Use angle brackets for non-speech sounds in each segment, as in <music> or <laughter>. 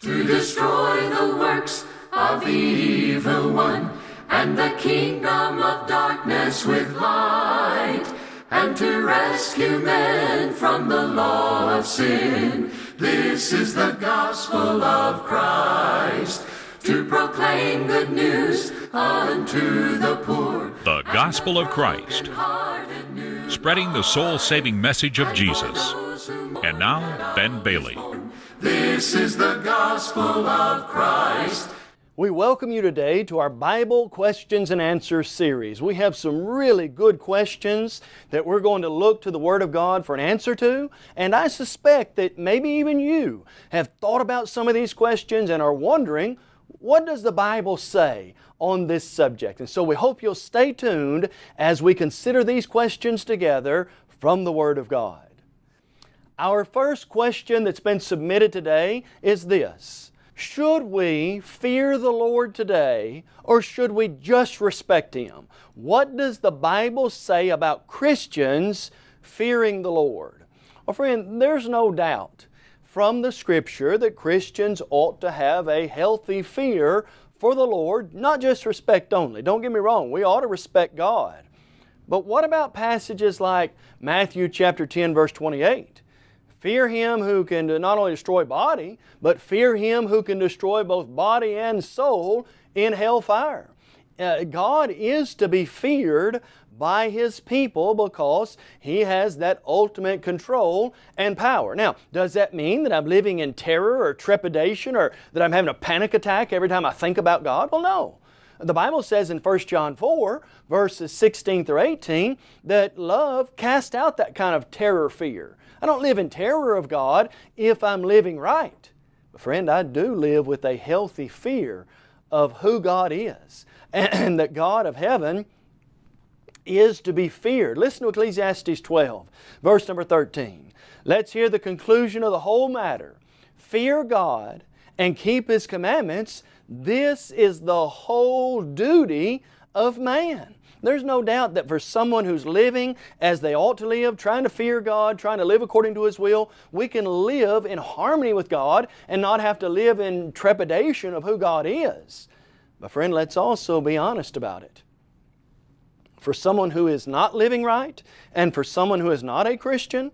to destroy the works of the evil one and the kingdom of darkness with light and to rescue men from the law of sin. This is the gospel of Christ to proclaim good news unto the poor. The gospel of Christ, spreading the soul saving message of Jesus. And now, Ben Bailey. This is the gospel of Christ. We welcome you today to our Bible Questions and Answers series. We have some really good questions that we're going to look to the Word of God for an answer to, and I suspect that maybe even you have thought about some of these questions and are wondering, what does the Bible say on this subject? And so we hope you'll stay tuned as we consider these questions together from the Word of God. Our first question that's been submitted today is this. Should we fear the Lord today or should we just respect Him? What does the Bible say about Christians fearing the Lord? Well friend, there's no doubt from the Scripture that Christians ought to have a healthy fear for the Lord, not just respect only. Don't get me wrong, we ought to respect God. But what about passages like Matthew chapter 10 verse 28? Fear Him who can not only destroy body, but fear Him who can destroy both body and soul in hellfire. Uh, God is to be feared by His people because He has that ultimate control and power. Now, does that mean that I'm living in terror or trepidation or that I'm having a panic attack every time I think about God? Well, no. The Bible says in 1 John 4, verses 16 through 18, that love casts out that kind of terror fear. I don't live in terror of God if I'm living right. But friend, I do live with a healthy fear of who God is <clears throat> and that God of heaven is to be feared. Listen to Ecclesiastes 12, verse number 13. Let's hear the conclusion of the whole matter. Fear God and keep His commandments. This is the whole duty of man. There's no doubt that for someone who's living as they ought to live, trying to fear God, trying to live according to His will, we can live in harmony with God and not have to live in trepidation of who God is. But friend, let's also be honest about it. For someone who is not living right and for someone who is not a Christian,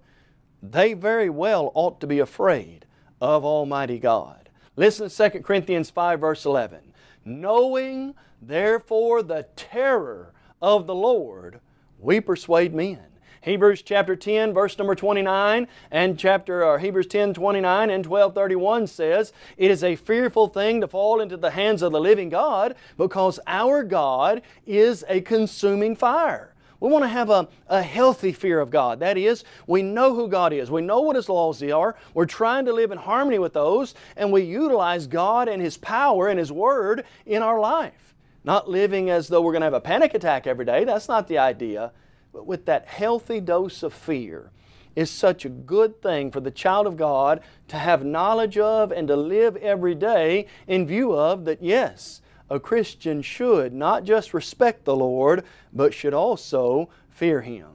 they very well ought to be afraid of Almighty God. Listen to 2 Corinthians 5 verse 11. Knowing therefore the terror of the Lord, we persuade men. Hebrews chapter 10 verse number 29 and chapter or Hebrews 10 29 and 12 31 says, It is a fearful thing to fall into the hands of the living God because our God is a consuming fire. We want to have a, a healthy fear of God. That is, we know who God is. We know what His laws are. We're trying to live in harmony with those and we utilize God and His power and His Word in our life. Not living as though we're going to have a panic attack every day. That's not the idea. But with that healthy dose of fear is such a good thing for the child of God to have knowledge of and to live every day in view of that yes, a Christian should not just respect the Lord, but should also fear Him.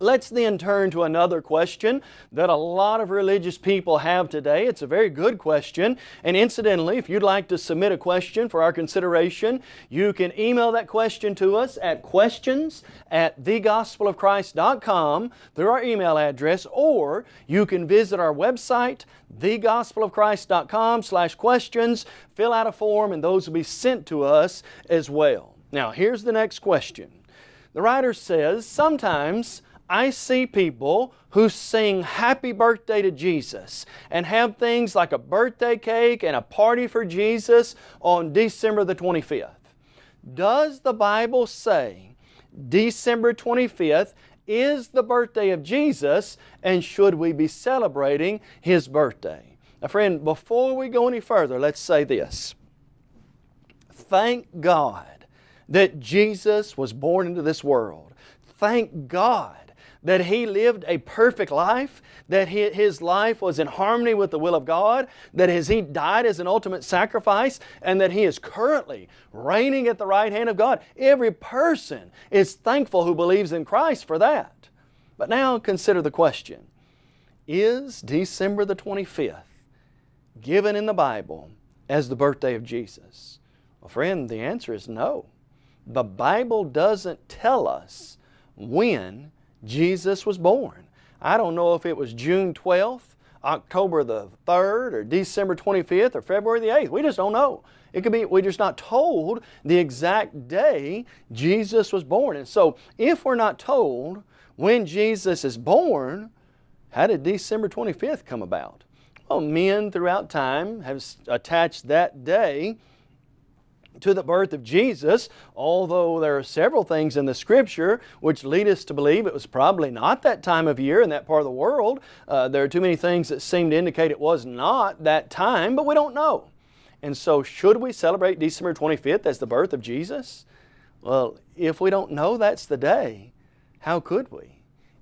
Let's then turn to another question that a lot of religious people have today. It's a very good question. And incidentally, if you'd like to submit a question for our consideration, you can email that question to us at questions at thegospelofchrist.com through our email address, or you can visit our website, thegospelofchrist.com slash questions, fill out a form, and those will be sent to us as well. Now, here's the next question. The writer says, sometimes I see people who sing happy birthday to Jesus and have things like a birthday cake and a party for Jesus on December the 25th. Does the Bible say December 25th is the birthday of Jesus and should we be celebrating His birthday? Now friend, before we go any further, let's say this. Thank God that Jesus was born into this world. Thank God that he lived a perfect life, that his life was in harmony with the will of God, that as he died as an ultimate sacrifice, and that he is currently reigning at the right hand of God. Every person is thankful who believes in Christ for that. But now consider the question. Is December the 25th given in the Bible as the birthday of Jesus? Well, friend, the answer is no. The Bible doesn't tell us when Jesus was born. I don't know if it was June 12th, October the 3rd, or December 25th, or February the 8th. We just don't know. It could be, we're just not told the exact day Jesus was born. And so, if we're not told when Jesus is born, how did December 25th come about? Well, men throughout time have attached that day to the birth of Jesus, although there are several things in the Scripture which lead us to believe it was probably not that time of year in that part of the world. Uh, there are too many things that seem to indicate it was not that time, but we don't know. And so should we celebrate December 25th as the birth of Jesus? Well, if we don't know that's the day, how could we?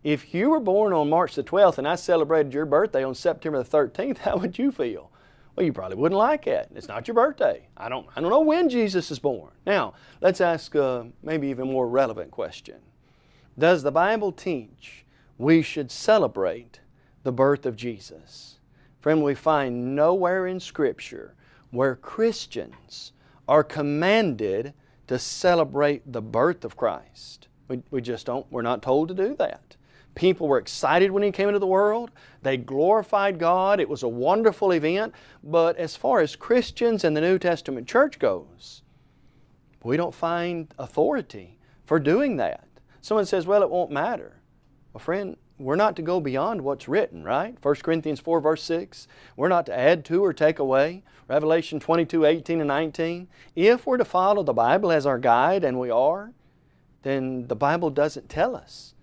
If you were born on March the 12th and I celebrated your birthday on September the 13th, <laughs> how would you feel? Well, you probably wouldn't like it. It's not your birthday. I don't, I don't know when Jesus is born. Now, let's ask a maybe even more relevant question. Does the Bible teach we should celebrate the birth of Jesus? Friend, we find nowhere in Scripture where Christians are commanded to celebrate the birth of Christ. We, we just don't, we're not told to do that. People were excited when He came into the world. They glorified God. It was a wonderful event. But as far as Christians and the New Testament church goes, we don't find authority for doing that. Someone says, well, it won't matter. Well, friend, we're not to go beyond what's written, right? 1 Corinthians 4 verse 6. We're not to add to or take away. Revelation 22, 18 and 19. If we're to follow the Bible as our guide, and we are, then the Bible doesn't tell us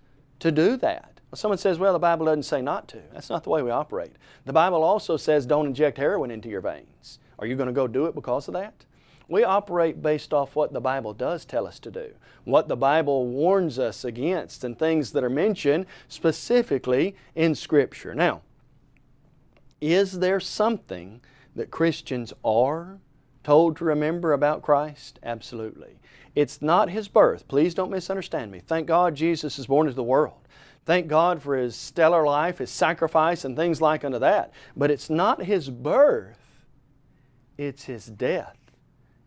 to do that. Someone says, well, the Bible doesn't say not to. That's not the way we operate. The Bible also says don't inject heroin into your veins. Are you going to go do it because of that? We operate based off what the Bible does tell us to do, what the Bible warns us against, and things that are mentioned specifically in Scripture. Now, is there something that Christians are told to remember about Christ? Absolutely. It's not His birth. Please don't misunderstand me. Thank God Jesus is born into the world. Thank God for His stellar life, His sacrifice, and things like unto that. But it's not His birth, it's His death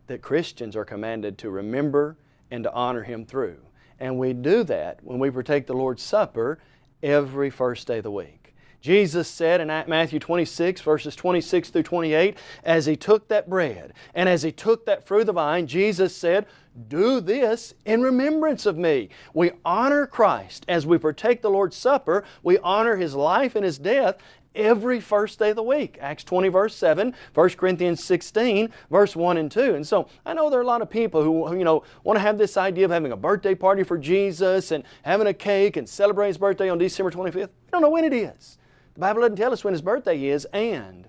that Christians are commanded to remember and to honor Him through. And we do that when we partake the Lord's Supper every first day of the week. Jesus said in Matthew 26 verses 26 through 28, as He took that bread and as He took that fruit of the vine, Jesus said, do this in remembrance of me. We honor Christ as we partake the Lord's Supper. We honor His life and His death every first day of the week. Acts 20 verse 7, 1 Corinthians 16 verse 1 and 2. And so I know there are a lot of people who, you know, want to have this idea of having a birthday party for Jesus and having a cake and celebrating His birthday on December 25th. We don't know when it is. The Bible doesn't tell us when His birthday is and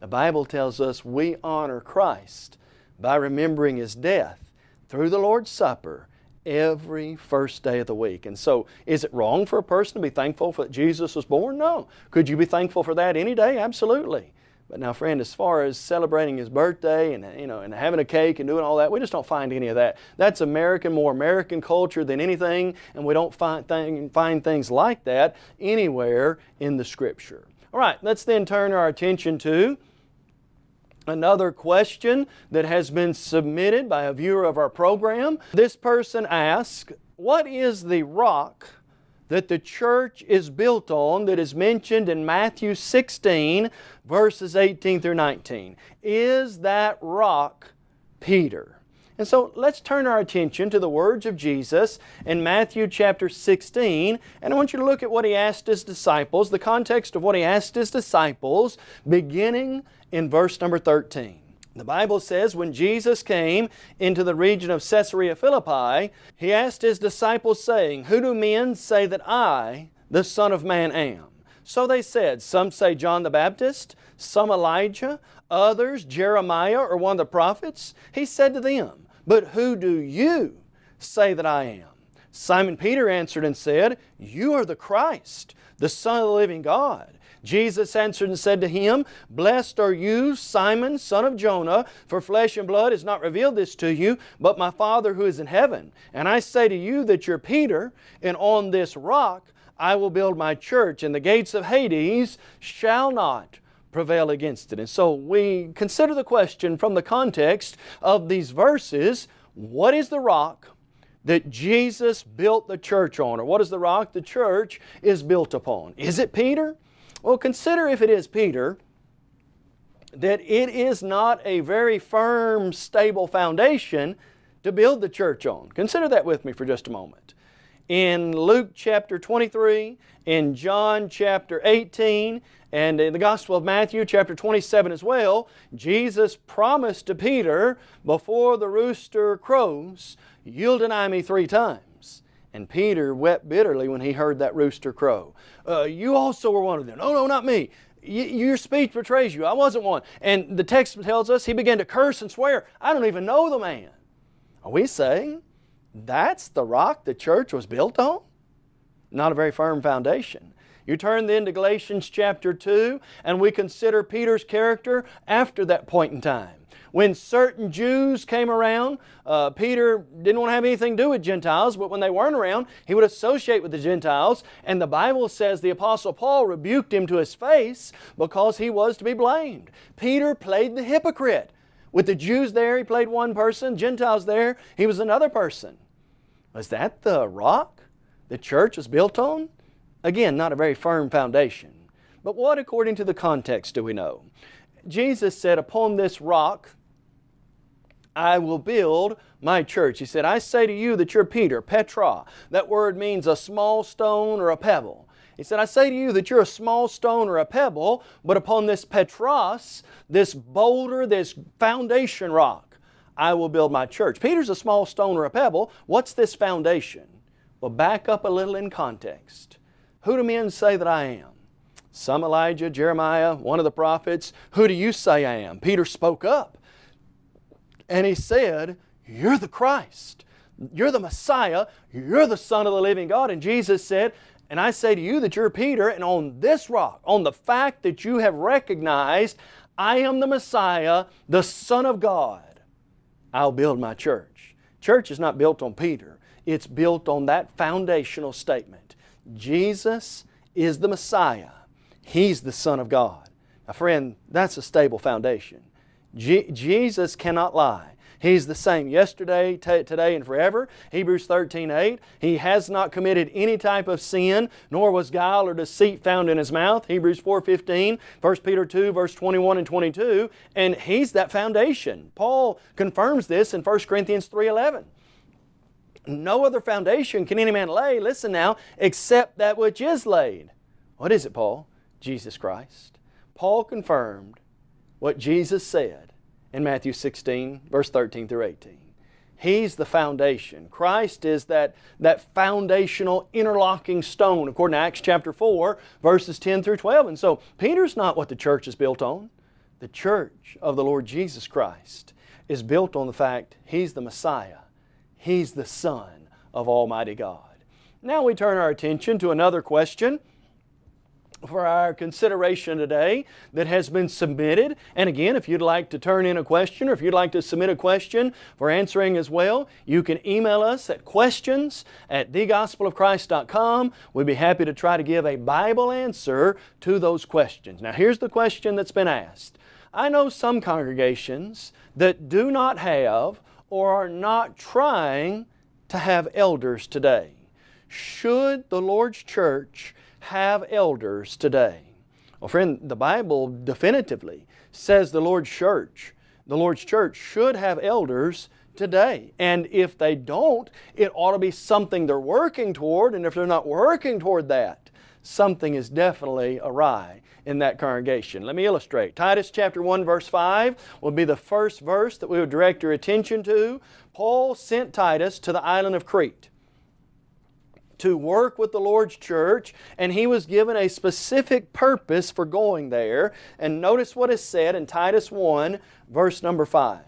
the Bible tells us we honor Christ by remembering His death through the Lord's Supper every first day of the week. And so, is it wrong for a person to be thankful that Jesus was born? No. Could you be thankful for that any day? Absolutely. But now, friend, as far as celebrating His birthday and, you know, and having a cake and doing all that, we just don't find any of that. That's American, more American culture than anything, and we don't find, th find things like that anywhere in the Scripture. All right, let's then turn our attention to Another question that has been submitted by a viewer of our program. This person asks, what is the rock that the church is built on that is mentioned in Matthew 16 verses 18 through 19? Is that rock Peter? And so let's turn our attention to the words of Jesus in Matthew chapter 16. And I want you to look at what He asked His disciples, the context of what He asked His disciples, beginning in verse number 13. The Bible says when Jesus came into the region of Caesarea Philippi, He asked His disciples saying, Who do men say that I, the Son of Man, am? So they said, some say John the Baptist, some Elijah, others Jeremiah or one of the prophets. He said to them, But who do you say that I am? Simon Peter answered and said, You are the Christ, the Son of the living God. Jesus answered and said to him, Blessed are you, Simon, son of Jonah, for flesh and blood has not revealed this to you, but my Father who is in heaven. And I say to you that you're Peter, and on this rock I will build my church, and the gates of Hades shall not prevail against it. And so we consider the question from the context of these verses, what is the rock that Jesus built the church on? Or what is the rock the church is built upon? Is it Peter? Well, consider if it is Peter, that it is not a very firm, stable foundation to build the church on. Consider that with me for just a moment. In Luke chapter 23, in John chapter 18, and in the Gospel of Matthew chapter 27 as well, Jesus promised to Peter, before the rooster crows, you'll deny me three times. And Peter wept bitterly when he heard that rooster crow. Uh, you also were one of them. No, no, not me. Y your speech betrays you. I wasn't one. And the text tells us he began to curse and swear. I don't even know the man. Are we saying that's the rock the church was built on? Not a very firm foundation. You turn then to Galatians chapter 2 and we consider Peter's character after that point in time. When certain Jews came around, uh, Peter didn't want to have anything to do with Gentiles, but when they weren't around, he would associate with the Gentiles. And the Bible says the Apostle Paul rebuked him to his face because he was to be blamed. Peter played the hypocrite. With the Jews there, he played one person. Gentiles there, he was another person. Was that the rock the church was built on? Again, not a very firm foundation. But what, according to the context, do we know? Jesus said, Upon this rock I will build my church. He said, I say to you that you're Peter, Petra. That word means a small stone or a pebble. He said, I say to you that you're a small stone or a pebble, but upon this Petros, this boulder, this foundation rock, I will build my church. Peter's a small stone or a pebble. What's this foundation? Well, back up a little in context. Who do men say that I am? Some Elijah, Jeremiah, one of the prophets. Who do you say I am? Peter spoke up and he said, You're the Christ. You're the Messiah. You're the Son of the living God. And Jesus said, And I say to you that you're Peter, and on this rock, on the fact that you have recognized I am the Messiah, the Son of God, I'll build my church. Church is not built on Peter. It's built on that foundational statement. Jesus is the Messiah. He's the Son of God. Now friend, that's a stable foundation. Je Jesus cannot lie. He's the same yesterday, today, and forever. Hebrews 13, 8. He has not committed any type of sin, nor was guile or deceit found in His mouth. Hebrews 4, 15. 1 Peter 2, verse 21 and 22. And He's that foundation. Paul confirms this in 1 Corinthians 3, 11. No other foundation can any man lay, listen now, except that which is laid. What is it, Paul? Jesus Christ. Paul confirmed what Jesus said in Matthew 16, verse 13 through 18. He's the foundation. Christ is that, that foundational interlocking stone according to Acts chapter 4, verses 10 through 12. And so Peter's not what the church is built on. The church of the Lord Jesus Christ is built on the fact He's the Messiah. He's the Son of Almighty God. Now we turn our attention to another question for our consideration today that has been submitted. And again, if you'd like to turn in a question or if you'd like to submit a question for answering as well, you can email us at questions at thegospelofchrist.com. We'd be happy to try to give a Bible answer to those questions. Now here's the question that's been asked. I know some congregations that do not have or are not trying to have elders today. Should the Lord's church have elders today? Well, friend, the Bible definitively says the Lord's church, the Lord's church should have elders today. And if they don't, it ought to be something they're working toward. And if they're not working toward that, something is definitely awry in that congregation. Let me illustrate. Titus chapter 1 verse 5 will be the first verse that we would direct your attention to. Paul sent Titus to the island of Crete to work with the Lord's church and he was given a specific purpose for going there. And notice what is said in Titus 1 verse number 5.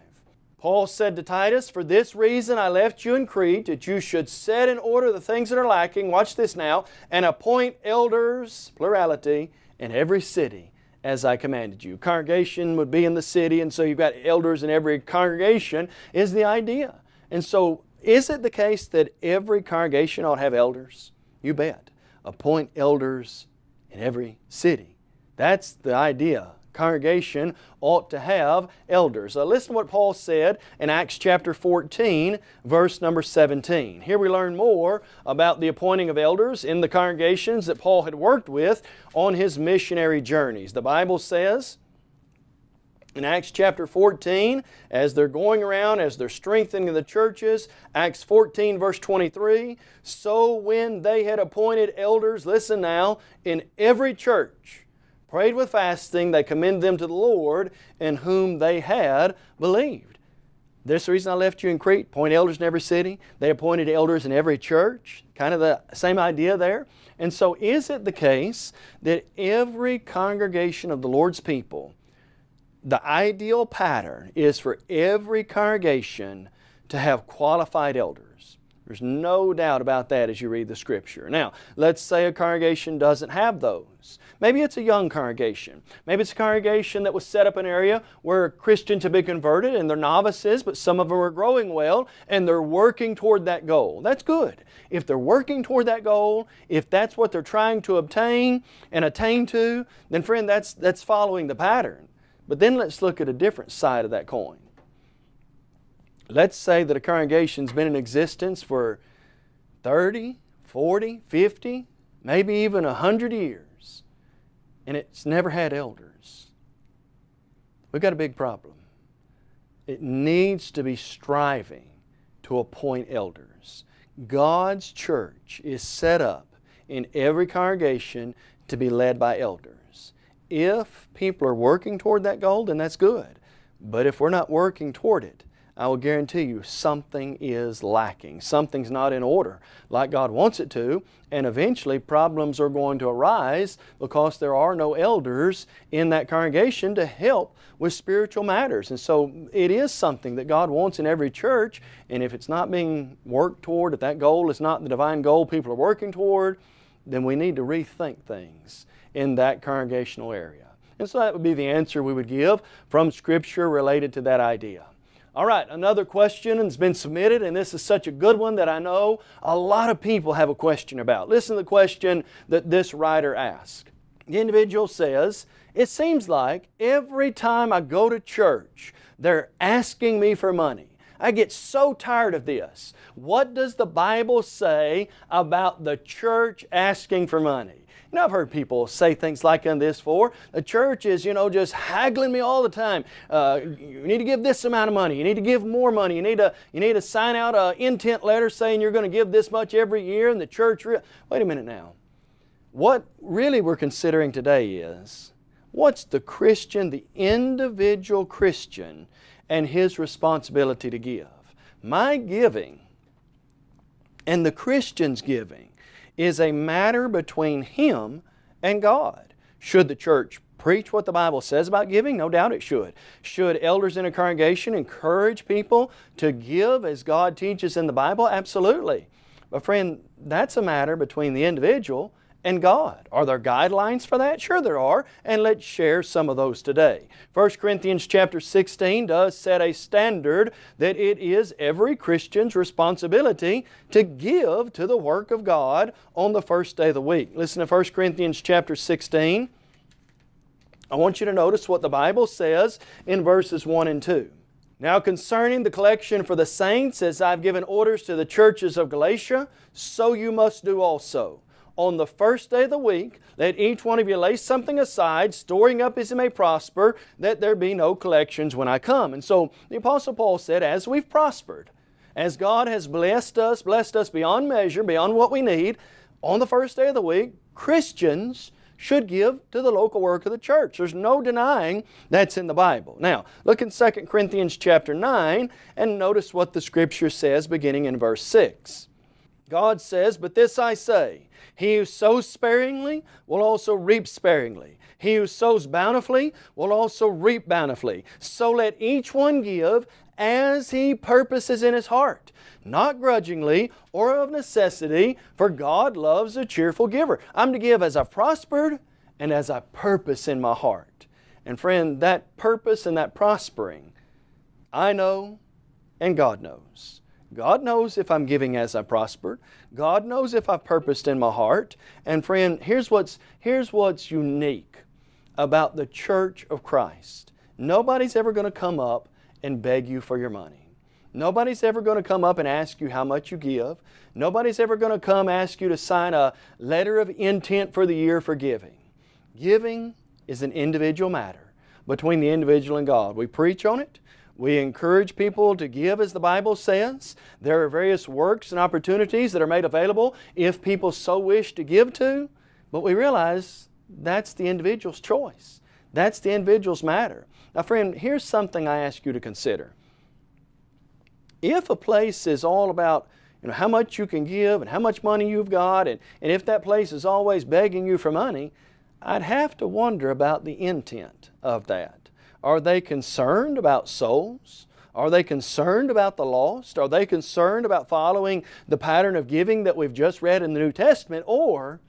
Paul said to Titus, For this reason I left you in Crete, that you should set in order the things that are lacking, watch this now, and appoint elders, plurality, in every city as I commanded you. Congregation would be in the city, and so you've got elders in every congregation, is the idea. And so is it the case that every congregation ought to have elders? You bet. Appoint elders in every city. That's the idea congregation ought to have elders. Uh, listen to what Paul said in Acts chapter 14, verse number 17. Here we learn more about the appointing of elders in the congregations that Paul had worked with on his missionary journeys. The Bible says, in Acts chapter 14, as they're going around, as they're strengthening the churches, Acts 14 verse 23, so when they had appointed elders, listen now, in every church, prayed with fasting, they commended them to the Lord in whom they had believed. This reason I left you in Crete, appoint elders in every city. They appointed elders in every church. Kind of the same idea there. And so is it the case that every congregation of the Lord's people the ideal pattern is for every congregation to have qualified elders. There's no doubt about that as you read the Scripture. Now, let's say a congregation doesn't have those. Maybe it's a young congregation. Maybe it's a congregation that was set up in an area where Christians have been converted and they're novices, but some of them are growing well and they're working toward that goal. That's good. If they're working toward that goal, if that's what they're trying to obtain and attain to, then friend, that's, that's following the pattern. But then let's look at a different side of that coin. Let's say that a congregation's been in existence for 30, 40, 50, maybe even 100 years, and it's never had elders. We've got a big problem. It needs to be striving to appoint elders. God's church is set up in every congregation to be led by elders. If people are working toward that goal, then that's good. But if we're not working toward it, I will guarantee you something is lacking. Something's not in order like God wants it to, and eventually problems are going to arise because there are no elders in that congregation to help with spiritual matters. And so it is something that God wants in every church, and if it's not being worked toward, if that goal is not the divine goal people are working toward, then we need to rethink things in that congregational area. And so that would be the answer we would give from Scripture related to that idea. All right, another question has been submitted, and this is such a good one that I know a lot of people have a question about. Listen to the question that this writer asked. The individual says, It seems like every time I go to church, they're asking me for money. I get so tired of this. What does the Bible say about the church asking for money? You know, I've heard people say things like this for. The church is, you know, just haggling me all the time. Uh, you need to give this amount of money. You need to give more money. You need to, you need to sign out an intent letter saying you're going to give this much every year and the church... Wait a minute now. What really we're considering today is, what's the Christian, the individual Christian, and his responsibility to give? My giving and the Christian's giving is a matter between him and God. Should the church preach what the Bible says about giving? No doubt it should. Should elders in a congregation encourage people to give as God teaches in the Bible? Absolutely. But friend, that's a matter between the individual and God. Are there guidelines for that? Sure there are, and let's share some of those today. 1 Corinthians chapter 16 does set a standard that it is every Christian's responsibility to give to the work of God on the first day of the week. Listen to 1 Corinthians chapter 16. I want you to notice what the Bible says in verses 1 and 2. Now concerning the collection for the saints, as I've given orders to the churches of Galatia, so you must do also on the first day of the week, let each one of you lay something aside, storing up as he may prosper, that there be no collections when I come. And so the Apostle Paul said, as we've prospered, as God has blessed us, blessed us beyond measure, beyond what we need, on the first day of the week, Christians should give to the local work of the church. There's no denying that's in the Bible. Now, look in 2 Corinthians chapter 9 and notice what the Scripture says beginning in verse 6. God says, But this I say, he who sows sparingly will also reap sparingly. He who sows bountifully will also reap bountifully. So let each one give as he purposes in his heart, not grudgingly or of necessity, for God loves a cheerful giver. I'm to give as I've prospered and as I purpose in my heart. And friend, that purpose and that prospering, I know and God knows. God knows if I'm giving as I prospered. God knows if I've purposed in my heart. And friend, here's what's, here's what's unique about the church of Christ. Nobody's ever going to come up and beg you for your money. Nobody's ever going to come up and ask you how much you give. Nobody's ever going to come ask you to sign a letter of intent for the year for giving. Giving is an individual matter between the individual and God. We preach on it. We encourage people to give as the Bible says. There are various works and opportunities that are made available if people so wish to give to. But we realize that's the individual's choice. That's the individual's matter. Now friend, here's something I ask you to consider. If a place is all about you know, how much you can give and how much money you've got, and, and if that place is always begging you for money, I'd have to wonder about the intent of that. Are they concerned about souls? Are they concerned about the lost? Are they concerned about following the pattern of giving that we've just read in the New Testament? Or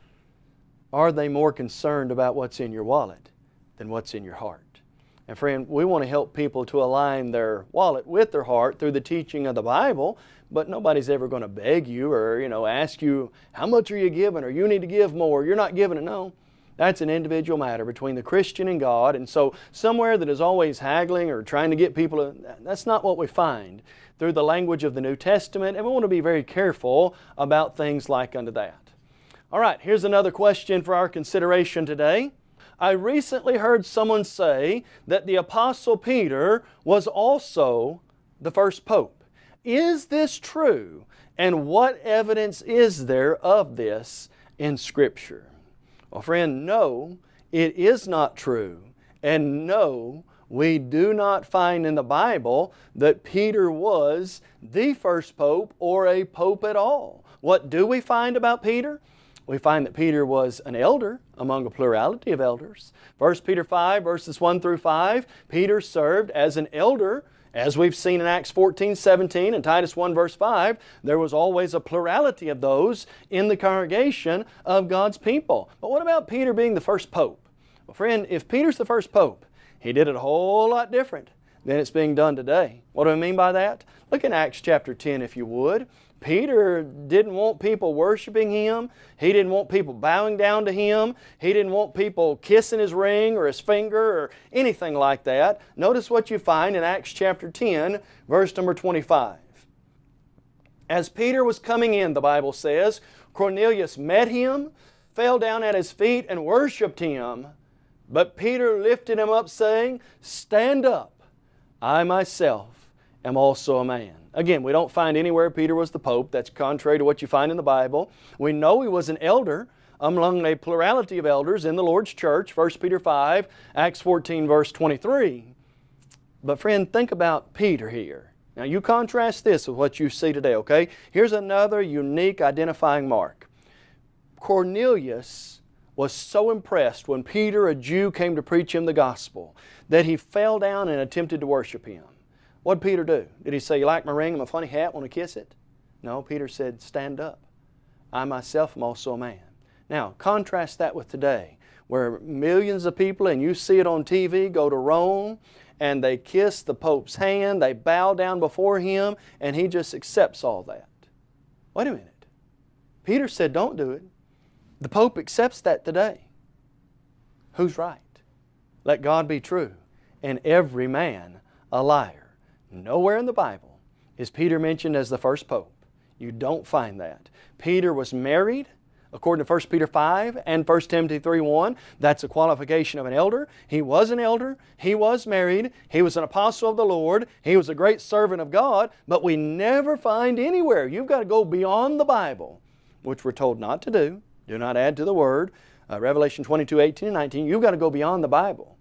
are they more concerned about what's in your wallet than what's in your heart? And friend, we want to help people to align their wallet with their heart through the teaching of the Bible, but nobody's ever going to beg you or you know ask you, how much are you giving or you need to give more, you're not giving it. No, that's an individual matter between the Christian and God. And so somewhere that is always haggling or trying to get people to, that's not what we find through the language of the New Testament. And we want to be very careful about things like unto that. All right, here's another question for our consideration today. I recently heard someone say that the Apostle Peter was also the first Pope. Is this true? And what evidence is there of this in Scripture? Well, friend, no, it is not true. And no, we do not find in the Bible that Peter was the first pope or a pope at all. What do we find about Peter? we find that Peter was an elder among a plurality of elders. 1 Peter 5 verses 1 through 5, Peter served as an elder as we've seen in Acts 14, 17 and Titus 1 verse 5, there was always a plurality of those in the congregation of God's people. But what about Peter being the first pope? Well friend, if Peter's the first pope, he did it a whole lot different than it's being done today. What do I mean by that? Look in Acts chapter 10 if you would. Peter didn't want people worshiping him. He didn't want people bowing down to him. He didn't want people kissing his ring or his finger or anything like that. Notice what you find in Acts chapter 10, verse number 25. As Peter was coming in, the Bible says, Cornelius met him, fell down at his feet and worshiped him. But Peter lifted him up saying, Stand up, I myself am also a man. Again, we don't find anywhere Peter was the Pope. That's contrary to what you find in the Bible. We know he was an elder among a plurality of elders in the Lord's church, 1 Peter 5, Acts 14 verse 23. But friend, think about Peter here. Now you contrast this with what you see today, okay? Here's another unique identifying mark. Cornelius was so impressed when Peter, a Jew, came to preach him the gospel that he fell down and attempted to worship him. What did Peter do? Did he say, you like my ring and my funny hat, want to kiss it? No, Peter said, stand up. I myself am also a man. Now, contrast that with today, where millions of people, and you see it on TV, go to Rome, and they kiss the Pope's hand, they bow down before him, and he just accepts all that. Wait a minute. Peter said, don't do it. The Pope accepts that today. Who's right? Let God be true, and every man a liar. Nowhere in the Bible is Peter mentioned as the first pope. You don't find that. Peter was married, according to 1 Peter 5 and 1 Timothy 3.1. That's a qualification of an elder. He was an elder. He was married. He was an apostle of the Lord. He was a great servant of God. But we never find anywhere. You've got to go beyond the Bible, which we're told not to do. Do not add to the Word. Uh, Revelation 22, 18 and 19. You've got to go beyond the Bible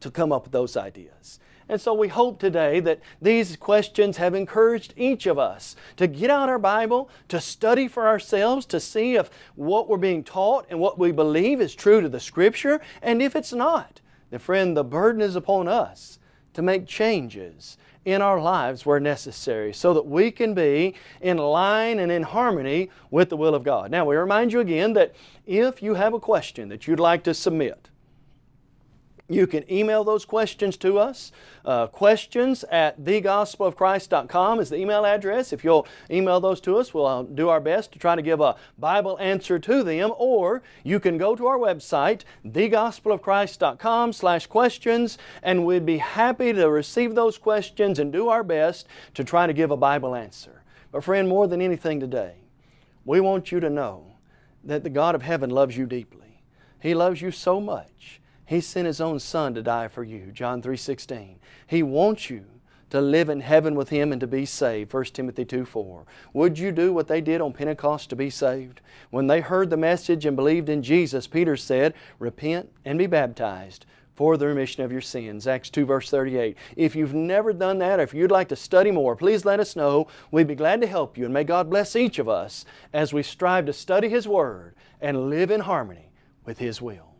to come up with those ideas. And so we hope today that these questions have encouraged each of us to get out our Bible, to study for ourselves, to see if what we're being taught and what we believe is true to the Scripture, and if it's not, then friend, the burden is upon us to make changes in our lives where necessary so that we can be in line and in harmony with the will of God. Now we remind you again that if you have a question that you'd like to submit, You can email those questions to us. Uh, questions at thegospelofchrist.com is the email address. If you'll email those to us, we'll uh, do our best to try to give a Bible answer to them. Or you can go to our website, thegospelofchrist.com slash questions, and we'd be happy to receive those questions and do our best to try to give a Bible answer. But friend, more than anything today, we want you to know that the God of heaven loves you deeply. He loves you so much he sent His own Son to die for you, John 3.16. He wants you to live in heaven with Him and to be saved, 1 Timothy 2 4. Would you do what they did on Pentecost to be saved? When they heard the message and believed in Jesus, Peter said, Repent and be baptized for the remission of your sins. Acts 2 verse 38. If you've never done that or if you'd like to study more, please let us know. We'd be glad to help you and may God bless each of us as we strive to study His Word and live in harmony with His will.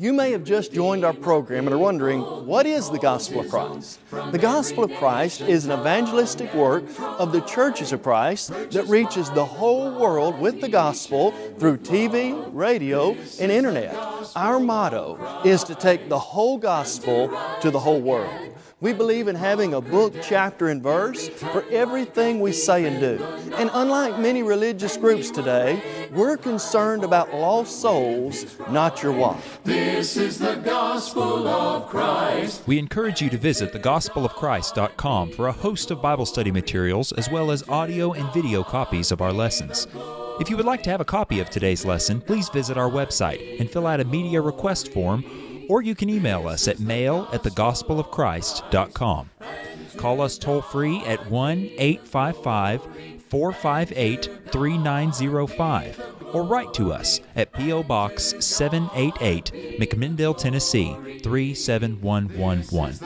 You may have just joined our program and are wondering, what is the Gospel of Christ? The Gospel of Christ is an evangelistic work of the churches of Christ that reaches the whole world with the Gospel through TV, radio, and Internet. Our motto is to take the whole Gospel to the whole world. We believe in having a book, chapter, and verse for everything we say and do. And unlike many religious groups today, we're concerned about lost souls, not your wife. This is the gospel of Christ. We encourage you to visit thegospelofchrist.com for a host of Bible study materials as well as audio and video copies of our lessons. If you would like to have a copy of today's lesson, please visit our website and fill out a media request form or you can email us at mail at thegospelofchrist.com. Call us toll free at 1 855 458 3905 or write to us at P.O. Box 788, McMinnville, Tennessee 37111.